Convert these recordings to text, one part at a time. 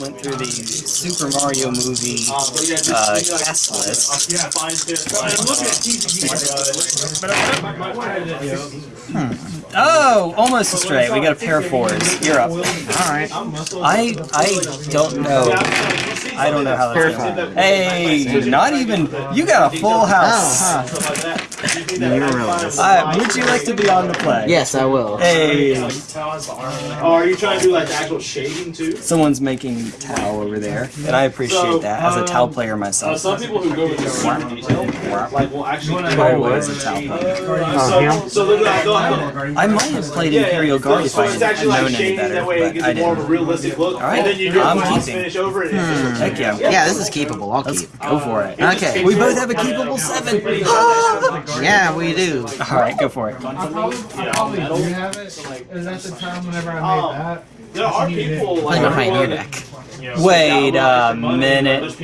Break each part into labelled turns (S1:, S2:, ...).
S1: went through the Super Mario movie uh, cast list.
S2: Yeah, fine. I'm looking at TV.
S1: Oh, almost astray. We got a pair of fours. You're up.
S3: Alright.
S1: I I don't know. I don't know how that's going. Hey, not even. You got a full house.
S3: Oh, huh. You realize.
S1: Uh, would you like to be on the play?
S3: Yes, I will.
S1: Hey,
S2: Oh, are you trying to do like the actual shading too?
S1: someone's making Tau over there, and I appreciate that as a Tau player
S2: Uh,
S1: myself.
S2: some people who go into super detail, like will actually.
S1: Always a Tau player.
S2: So, so look at that.
S1: I might have played Imperial Guard if
S2: so
S1: I
S2: it's
S1: had
S2: actually like
S1: known any better,
S2: that way it
S1: but
S2: gives
S1: I
S2: you more of a
S1: didn't.
S2: realistic look.
S1: Alright,
S2: And then you do
S1: I'm
S2: a boss
S1: keeping.
S2: finish over it. and it's
S1: Heck yeah.
S3: Yeah, this is keepable. I'll
S1: Let's
S3: keep.
S1: go for it.
S3: Okay.
S1: We both have a keepable seven. Ah!
S3: Yeah, we do.
S1: All right, go for it.
S4: I probably, I probably do have it. Is that the time whenever I made oh. that?
S2: There are people like
S3: Playing a Pioneer
S2: everyone-
S3: deck.
S1: Wait a minute.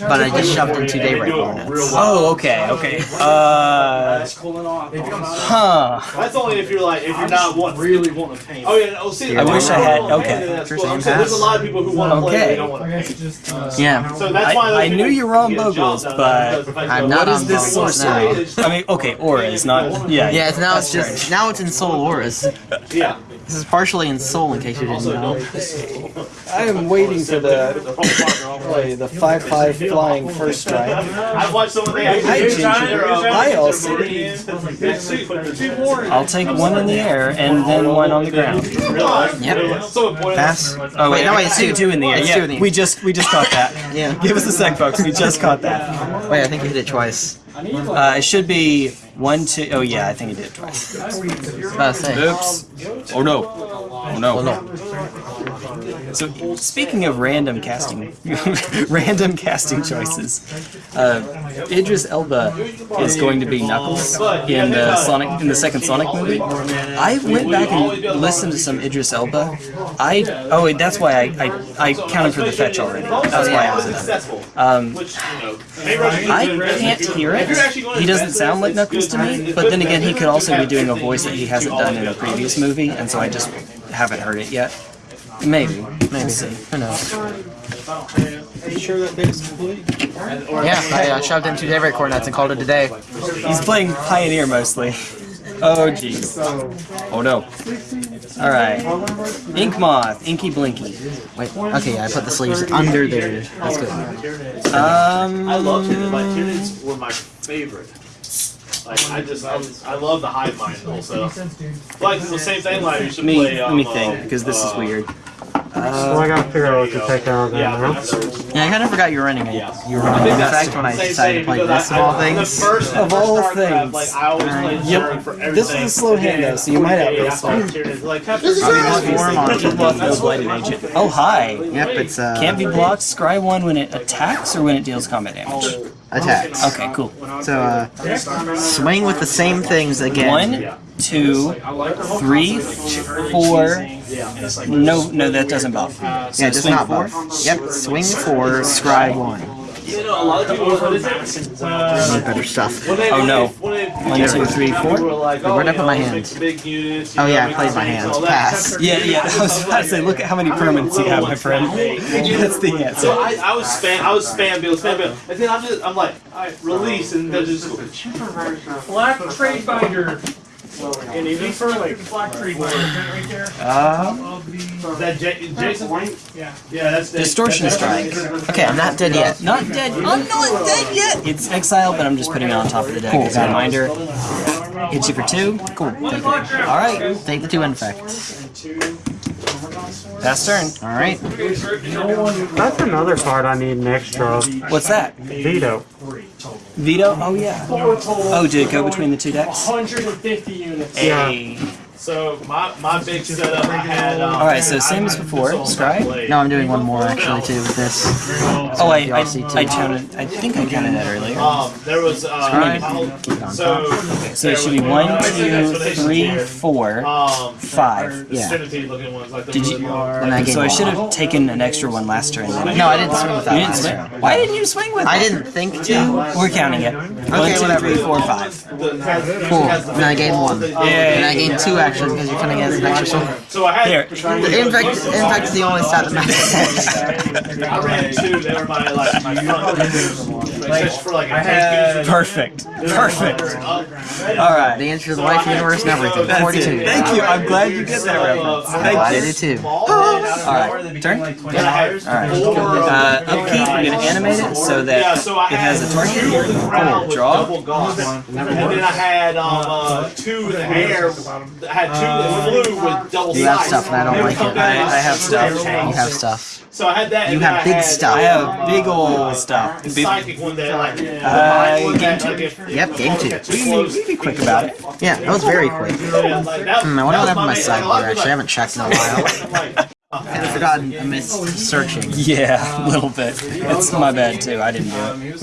S3: But I just shoved in two Daybreak Coronets.
S1: Oh, okay, okay. Uh, huh.
S2: That's only if you're like if you're not want, really wanting to paint. Oh yeah, oh see,
S3: I wish I
S1: had- okay.
S2: then that's
S3: First
S2: cool.
S3: name
S2: So there's a lot of people who want to play,
S1: Okay.
S2: they don't want
S4: I
S2: to
S4: guess
S2: paint.
S4: just. Uh,
S3: Yeah.
S2: So that's why
S1: I- knew you were on
S2: get
S1: Bogles, but
S3: I'm not
S1: What
S3: on
S1: is this
S3: Bogles
S1: sorcery? I mean, okay, aura is not. Yeah.
S3: Yeah, it's now it's just now it's in Soul Auras.
S2: Yeah.
S3: This is partially in Seoul, in case you didn't know.
S1: I am waiting for the play the five five flying first strike.
S2: I watched someone they actually
S1: Hi,
S2: did
S1: Ginger.
S2: their,
S1: Hi,
S2: their
S1: Elsie.
S2: Meridian.
S1: I'll take one in the air and then one on the ground.
S3: Yep.
S2: So important.
S3: Pass.
S1: Oh
S3: Wait, no, wait, it's
S1: two,
S3: two.
S1: two in the air. Yeah,
S3: two in the air.
S1: we just we just caught that.
S3: Yeah.
S1: Give us a sec, folks. We just caught that.
S3: Wait, I think you hit it twice.
S1: Uh, it should be one, two. Oh yeah, I think he did it twice.
S3: I about to say.
S1: Oops. Oh no. Oh no.
S3: Well, no.
S1: So speaking of random casting, random casting choices, uh, Idris Elba is going to be Knuckles in the Sonic in the second Sonic movie. I went back and listened to some Idris Elba. I oh wait, that's why I I, I counted for the fetch already. That's why I was in Um,
S2: Which, you know, I should
S1: I
S2: do it.
S1: can't hear it. He doesn't sound like Knuckles
S2: it's
S1: to me, but then again, he could also be doing a voice that he hasn't done in a previous movie, and so I just haven't heard it yet. Maybe. Maybe. see. Who knows?
S3: Yeah, I uh, shoved in two Daybreak Coronets and called it a day.
S1: He's playing Pioneer mostly. Oh jeez. Oh no. Alright. Ink Moth, Inky Blinky.
S3: Wait, okay, yeah, I put the sleeves under there. That's good.
S1: Um
S2: I love Tyranids. My Tyranids were my favorite. Like I just I, I love the hive mind also. Like it's the same thing. Like you should
S1: me
S2: play.
S1: let
S2: Um,
S1: me think, because this is
S2: uh,
S1: weird.
S5: Well, I gotta figure out what to take out of there
S2: Yeah,
S5: now.
S3: Yeah, I kind of forgot you were running it.
S2: Yeah.
S3: You were running
S1: Big
S3: the fact when I
S2: Same
S3: decided to play this
S2: I-
S3: of all
S2: I- the
S3: things.
S2: first-
S1: Of all things.
S2: Like I always played
S1: Yep.
S2: For everything.
S1: This is a slow hand, though, so you might
S2: Yeah,
S1: outrace
S2: I
S1: me.
S2: thought Tyranids, Like,
S3: This is
S1: Obviously,
S3: Form on
S1: Ink Moth no blighted agent. Oh hi.
S3: Yep, it's uh,
S1: Can't be blocked. Scry one when it attacks or when it deals combat damage.
S3: Attacks.
S1: Okay, cool.
S3: So uh, swing with the same things again.
S1: One, two, three, four. No, no, that doesn't buff. So
S3: Yeah, just
S1: swing
S3: not
S1: four.
S3: buff. Yep, swing four, scribe one.
S2: You know, a lot of people. What is it? Uh,
S3: Better stuff.
S2: when they-
S1: Oh, no.
S2: when they-
S1: One, two, three, four.
S2: people were like,
S3: Where'd I
S2: oh,
S3: put my
S2: you know,
S3: hand?
S2: make Big units,
S3: Oh yeah, I
S2: make
S3: played my hands. Pass.
S1: Yeah, yeah. I was about to say, look at how many permanents you have, my friend. That's the
S2: So. I, I was spam, I was spam build, spam build, and then I'm just, I'm like, alright, release, and then just.
S4: Black Trade Binder. And even for like Black Trade Binder, right there.
S1: Um,
S4: Of the.
S2: Is that J- Jason?
S4: Yeah.
S2: Yeah, that's the
S1: distortion strike.
S3: Okay, I'm not dead yet.
S1: Not dead. I'm not dead yet. It's exile, but I'm just putting it on top of the deck as a reminder. Hits you for two. Cool. All right.
S3: Take the two infect.
S1: Pass turn.
S3: All right.
S5: That's another card I need an extra.
S1: What's that?
S5: Veto.
S1: Veto? Oh yeah. Oh, oh did it go between the two decks?
S4: 150 units.
S1: Hey.
S2: So my, my big setup, I had. Um,
S1: All right. So same as before. Scry.
S3: No, I'm doing one more actually too with this.
S1: Oh, I, I,
S3: DLC
S1: I
S3: too.
S1: counted. I think I counted that earlier.
S2: Um, there was.
S1: Right.
S2: Uh, so.
S1: So it should be one, two, three, four,
S2: Um,
S1: five.
S2: the
S3: Yeah.
S2: centipede looking ones, like the
S1: Did you?
S2: really-
S3: And I
S1: So I should have taken an extra one last turn. Then.
S3: No, I didn't swing with that
S1: You didn't
S3: last
S1: swing.
S3: turn.
S1: Why didn't you swing with?
S3: I didn't think to.
S1: We're counting it. One, two,
S3: whatever.
S1: three, four, five.
S3: Cool. And then I gained one. And I gained two actually, because you're cutting it as an extra sword.
S2: So I had.
S1: Here.
S3: Infect, infect is the only stat that matters.
S2: I ran two. They were my like my front for like a
S4: I
S2: tank
S4: had-
S1: Perfect. Perfect.
S2: Uh,
S1: All right.
S3: the answer to the life universe and everything.
S1: That's
S3: 42.
S1: it. Thank you. I'm glad you get that reference.
S3: I did
S1: you.
S3: too.
S1: All right. Turn.
S2: Then I had
S1: Alright. Uh, upkeep, I'm going to animate it so that
S2: Yeah, so I
S1: it has a
S2: had
S1: target here.
S2: Crown with
S1: Draw.
S2: And then I had um, uh, two in the air. I had two that flew with double
S3: You have stuff and I don't like it.
S1: I- I have stuff.
S2: tanks.
S3: You have stuff.
S2: So I had that.
S3: You have
S2: I
S3: big
S2: had,
S3: stuff.
S1: I have big ol' stuff.
S2: The
S1: Big-
S2: psychic one that like. the
S1: Uh,
S2: one
S1: game
S2: that, like, if-
S3: Yep, game two.
S1: We
S2: it
S1: can,
S2: close-
S1: we can be quick about it.
S3: Yeah, that was very quick.
S2: Yeah, like, that-
S3: Hmm, I wonder
S2: that
S3: what happened to my
S2: main- like, a lot
S3: sideboard, actually. I haven't checked in a while.
S2: Like, like,
S3: I've forgotten amidst searching.
S1: Yeah, a little bit. It's my bad too. I didn't do it.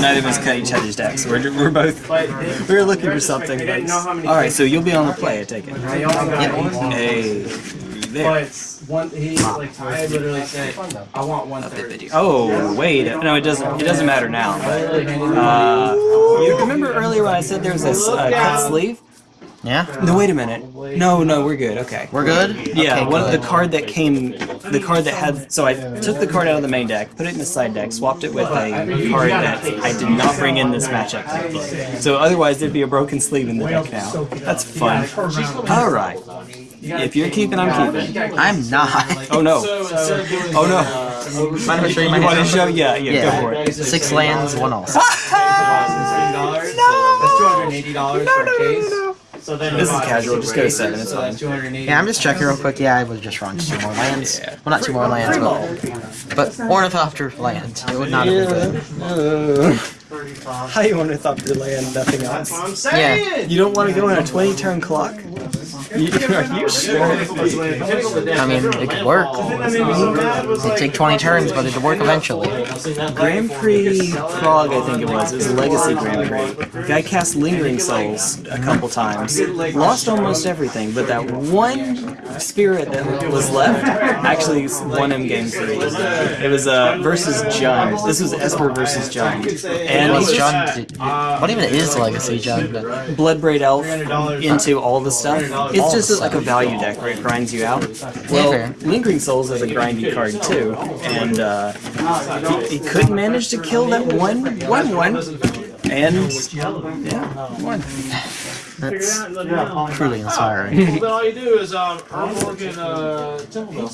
S1: Neither of us cut each other's decks. We're, we're both we were looking for something. But... All right, so you'll be on the play. I take it. Hey, there.
S4: But one, he like I literally said, I want one third.
S1: Oh wait, no, it doesn't. It doesn't matter now. Uh, you remember earlier when I said there was a s- uh, cut sleeve?
S3: Yeah?
S1: No, wait a minute. No, no, we're good. Okay.
S3: We're good?
S1: Yeah,
S3: Okay,
S1: one of the card that came, the card that had. So I took the card out of the main deck, put it in the side deck, swapped it with a card that I did not bring in this matchup technically. So otherwise there'd be a broken sleeve in the deck now. That's fun. All right. If you're keeping, I'm keeping.
S3: I'm not.
S1: Oh no.
S2: so instead
S1: Oh no.
S3: Mind if I show you my
S1: You
S3: hand?
S1: show? Yeah, yeah. Go for it.
S3: Six lands, one all.
S4: That's two hundred eighty dollars for a case.
S2: So then
S1: This is casual. Just go to seven. It's fine.
S4: Two hundred eighty.
S3: Yeah, I'm just checking real quick. Yeah, I was just wrong. Just two more lands.
S1: Yeah.
S3: Well, not two more lands, but, but Ornithopter land. It would not have been good.
S1: How you want to thought your land, nothing else?
S2: I'm saying.
S1: You don't want to go on a 20 turn clock?
S3: I mean, it could work. It'd take 20 turns, but it'd work eventually.
S1: Grand Prix Prague, I think it was. It was a Legacy Grand Prix. Guy cast Lingering Souls a couple times. Lost almost everything, but that one spirit that was left actually won him game three. It was uh, versus Jund. This was Esper versus Jund. And
S3: John? What even is Legacy, John?
S1: Bloodbraid Elf into all the stuff. It's just like a value deck where it grinds you out. Well,
S3: fair.
S1: Lingering Souls is a grindy card too, and uh, he, he could manage to kill that one, one, one, and yeah, one.
S3: That's truly inspiring.
S2: Then all you do is um, Earl Morgan, uh, Temple Mill.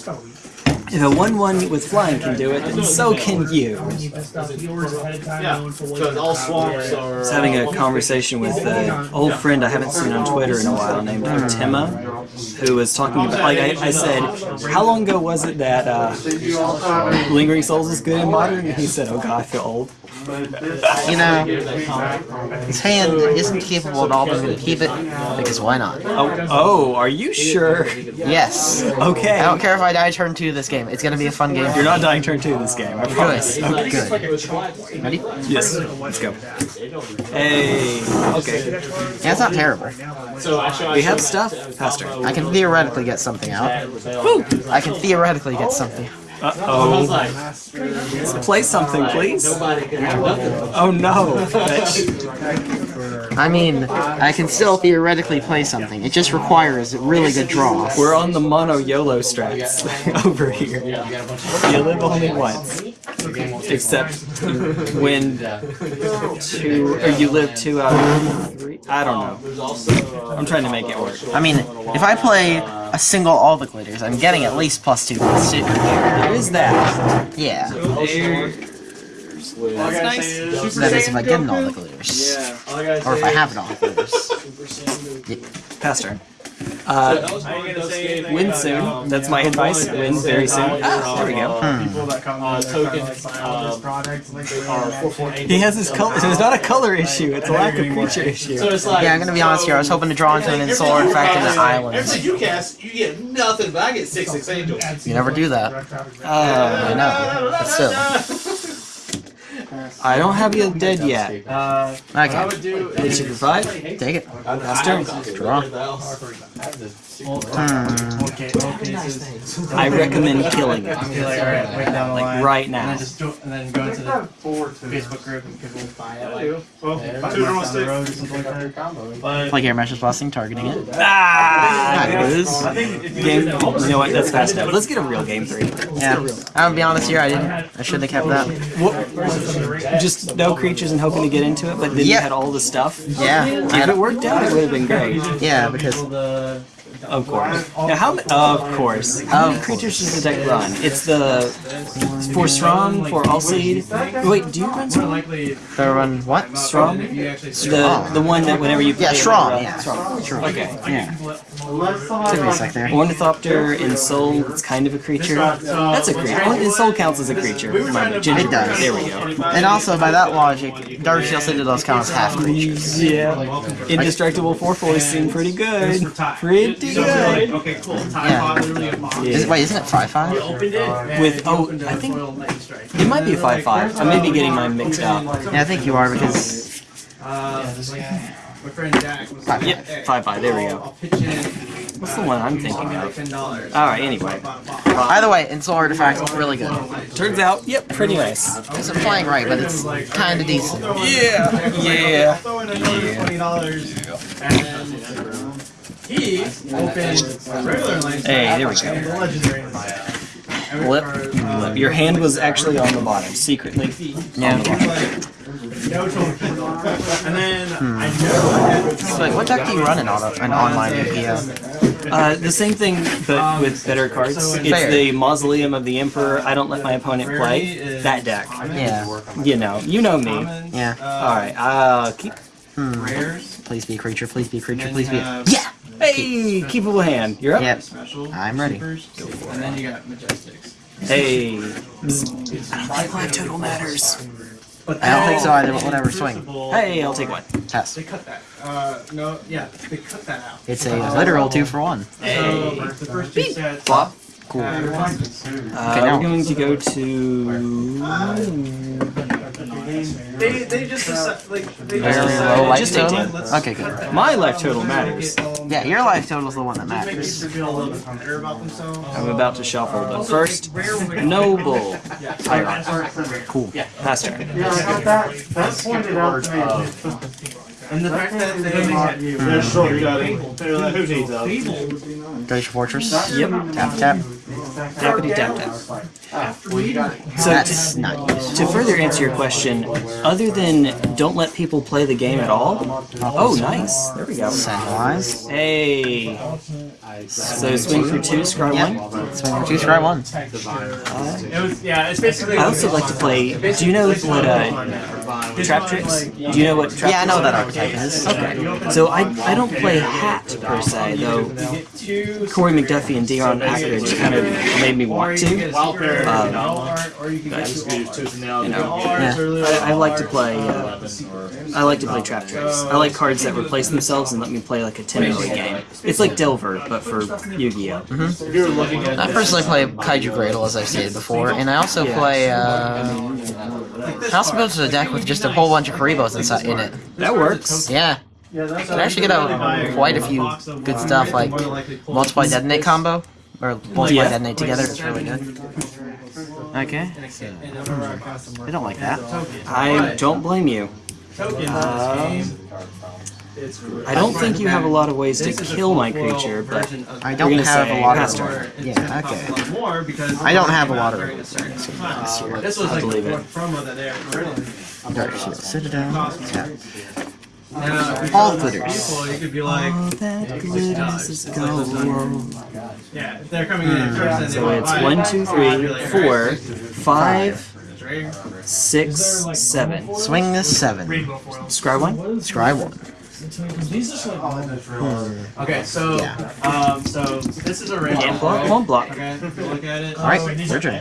S1: If a one-one with flying can do it, then so can you.
S2: Yeah, because all swamps are.
S1: I was having a conversation with an old friend I haven't seen on Twitter in a while named Tima, who was talking about, like, I, I said, how long ago was it that uh, Lingering Souls is good in Modern? And he said, oh god, I feel old.
S3: You know, his hand isn't capable at all, but I'm gonna keep it because why not?
S1: Oh, oh, are you sure?
S3: Yes.
S1: Okay.
S3: I don't care if I die turn two this game. It's gonna be a fun game.
S1: You're not dying turn two this game, I promise.
S3: Good.
S1: Okay.
S3: Good. Ready?
S1: Yes, let's go. Hey, okay.
S3: Yeah, it's not terrible.
S1: We have stuff, Pastor.
S3: I can theoretically get something out.
S1: Woo!
S3: I can theoretically get something.
S1: Uh-oh. Play something, please. Oh no.
S3: I mean, I can still theoretically play something. It just requires a really good draw.
S1: We're on the mono YOLO strats over here. You live only once. Except when two, or you live two out of three. I don't know. I'm trying to make it work.
S3: I mean, if I play a single all the glitters, I'm getting at least plus two plus two.
S1: There is that.
S3: Yeah.
S1: That's nice.
S3: That is if I get an all the glitters. Or if I have an all the glitters.
S1: Pastor. Uh, win soon. That's my advice. Win very soon. Ah, there we go.
S2: token um, are four four eight.
S1: He has his color. So It's not a color issue. It's a lack of creature issue.
S2: So it's like.
S3: Yeah, I'm gonna be honest here. I was hoping to draw into an
S2: Everything
S3: Insular
S2: you
S3: Infect and
S2: cast-
S3: an Island.
S2: Everything you cast, you get nothing, but I get six six angels.
S3: You never do that.
S1: Oh,
S3: I know. But still.
S1: I don't have you dead yet.
S4: Uh,
S3: Okay.
S1: Did you provide?
S3: Take it.
S1: Pastor.
S3: Draw.
S4: okay, okay.
S1: I recommend killing it.
S6: Be like, all right, wait down the
S1: Like,
S6: line,
S1: right
S6: and
S1: now.
S6: then just jo- and then go into the Facebook group and people buy it like
S2: Well,
S6: there,
S2: two
S6: five down the road or something like that.
S2: But
S3: Like air meshes busting, targeting it.
S1: Ah, it is.
S2: I think you
S1: Game.
S2: look at the
S1: You know what? That's fast enough. Let's get a real game three.
S3: Yeah. I'm gonna be honest here, I didn't. I shouldn't have kept that.
S1: What, just no creatures and hoping to get into it, but then you had all the stuff.
S3: Yeah.
S1: If it worked out, it would have been great.
S3: Yeah, because
S6: The
S1: Of course. Now, how? ma- Of course. How many creatures does the deck run? It's the for Strom, for All Seed. Wait, do you run
S6: more
S1: Strom?
S6: likely
S3: they run what?
S1: Strom?
S6: if you actually
S1: The the one that whenever you play
S3: Yeah,
S1: it,
S3: Strom,
S1: run- uh,
S3: yeah.
S1: Strom. Okay.
S3: Yeah. Took me a sec there.
S1: Ornithopter Ensoul, it's kind of a creature. That's a creature. Ensoul counts as a creature. My
S3: It does.
S1: There we go.
S3: And also, by that logic, Darksteel Citadels count as half creatures.
S1: Yeah. Indestructible 4 4 seem pretty good. Pretty good.
S2: Okay, cool. Time
S3: Yeah.
S2: pod literally a box.
S3: Is, wait, isn't it 5 5?
S1: With, oh, I think it might be 5 5. I may be getting mine mixed up.
S3: Yeah, I think you are because.
S6: Uh, my friend Jack was like,
S1: Yep,
S6: "Hey,
S1: 5 5. There we go. What's the one I'm thinking of? Alright, anyway.
S3: Either way, Ensoul Artifact, it's really good.
S1: Turns out, yep, pretty nice.
S3: It's not playing right, but it's kind of decent.
S1: Yeah, yeah.
S6: Throw in he opened regular lane.
S1: Hey, there we go.
S6: The legendary.
S1: Flip, flip. Your hand was actually on the bottom, secretly.
S3: Yeah.
S1: On the bottom.
S6: No token. And then I know I had
S3: So, like, what deck do you run in auto, an online UPO?
S1: Uh, the same thing, but with better cards. It's
S3: Fair.
S1: the Mausoleum of the Emperor. I don't let my opponent play that deck.
S3: Yeah.
S1: You know, you know me.
S3: Yeah.
S1: All right, uh, keep.
S6: rares.
S3: Please be a creature, please be a creature, please be a.
S6: Uh,
S3: Yeah!
S1: Hey, keepable hand. You're up.
S3: Yep.
S6: Special.
S3: I'm ready.
S6: supers, And then you got majestics.
S1: Hey. Bzz. I don't think live total matters.
S6: But
S3: I don't think so either, but whatever, swing.
S1: Hey, I'll take one.
S3: Test.
S6: They cut that. Uh, no, yeah, they cut that out.
S3: It's a literal two for one.
S1: Hey.
S6: So the first two sets.
S1: Flop.
S3: Cool.
S6: have
S1: Uh,
S3: now.
S1: we're going to go to.
S6: They, they just decide, like they
S3: Very
S6: just
S3: low life
S1: Just
S3: total? Okay, good.
S1: My life total matters.
S3: Yeah, your life total is the one that matters.
S6: people feel a little bit better about themselves.
S1: I'm about to shuffle, but first, Noble Tyrant.
S3: Cool.
S1: Pass turn.
S5: Yeah, that. That pointed out to me.
S6: And the fact that they
S2: They're shortcutting. They're like, who needs those?
S3: Glacial Fortress.
S1: Yep.
S3: Tap tap.
S1: Tappity tap tap. So
S3: That's
S1: to,
S3: not used.
S1: to further answer your question, other than don't let people play the game at all. Oh, nice. There we go.
S3: Centralized.
S1: Hey. So swing for two, scry one.
S3: Yep. Swing for two, try one.
S6: It was, yeah, it's basically.
S1: I also like to play. Do you know what uh, trap tricks? Do you know what trap?
S3: Yeah, I know what that archetype is.
S1: are? So I I don't play hat per se though. Corey McDuffie and Dion Ackridge kind of made me want to. Um,
S6: or you can
S1: but,
S2: Just use tooth and nail.
S1: you know,
S3: Yeah.
S1: I, I like to play. Uh, I like to play trap tricks. I like cards that replace themselves and let me play like a 10 early game. It's like Delver, but for Yu-Gi-Oh.
S2: If you're looking at
S3: I personally play Kaiju Gradle, as I've stated before, and I also play, uh... I also built a deck with just a whole bunch of Kuribohs inside in it.
S1: That works.
S3: Yeah.
S6: Yeah, that's
S3: You can actually get out quite a few good stuff, like multiply detonate combo, or multiply
S1: Yeah.
S3: detonate together, it's really good. Okay. I don't like that.
S1: I don't blame you. Um, I don't think you have a lot of ways to kill my creature, but
S3: I don't
S1: gonna
S3: have
S1: say
S3: a lot
S1: pass
S3: of...
S1: turn.
S3: Yeah, okay. I don't have a lot of...
S6: This was
S1: I
S6: like
S1: believe
S6: the
S1: it.
S6: promo that they had originally.
S3: Darksteel Citadel. Tap.
S6: Now,
S3: All
S6: go to
S3: glitters.
S6: people, You could be like,
S1: all that glitters is gold.
S6: yeah, if they're coming in first and they
S1: So
S6: want
S1: it's
S6: to buy
S1: one,
S6: it,
S1: two,
S6: I'd
S1: three,
S6: be like,
S1: four,
S6: alright,
S1: five, six, seven.
S3: Swing this seven.
S1: Scry one.
S3: Scry one.
S6: Okay, so
S3: Yeah.
S6: um, so this is a red.
S1: Can't block, won't block.
S6: Okay, if you look at it.
S3: Alright, your turn.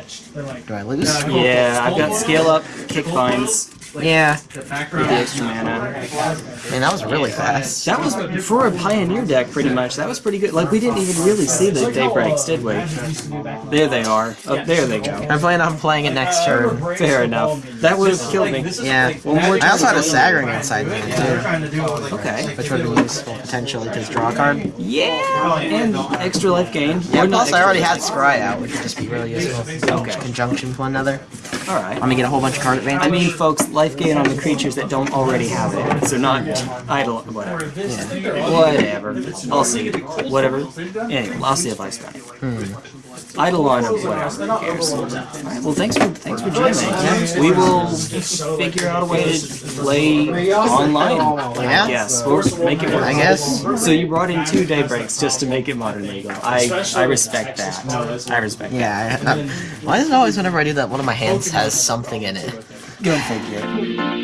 S3: Do I lose?
S1: Yeah, I've got scale up, kick binds.
S3: Yeah,
S6: The
S1: The extra mana.
S3: man, that was really fast.
S1: That was for a pioneer deck, pretty much. That was pretty good. Like we didn't even really see the daybreaks, did we? There they are. Oh, there they go.
S3: I plan on playing it next turn.
S1: Fair enough. That would have killed me.
S3: Yeah.
S1: One more
S3: I also had a
S1: turn.
S3: Sagring inside me too,
S6: Trying to do it like
S1: Okay.
S3: which would have been useful potentially because draw a card.
S1: Yeah, and extra life gain.
S3: Yeah, plus I already had Scry out, which would just be really useful.
S1: Okay.
S3: Conjunction with one another.
S1: All right.
S3: Let me get a whole bunch of card advantage.
S1: I mean, folks, life gain on the creatures that don't already have it. So not idle, whatever. Whatever. I'll see. Whatever. Anyway, I'll see if I spend. Hmm. Idle on or whatever. Who cares? All right. Well, thanks for thanks for jamming. We will figure out a way to play online.
S3: Yeah.
S1: I guess. We'll make it work.
S3: I guess.
S1: So you brought in two daybreaks just to make it modern legal. I I respect that. I respect that.
S3: Yeah. I, uh, why is it always whenever I do that, one of my hands has something in it?
S1: Go figure.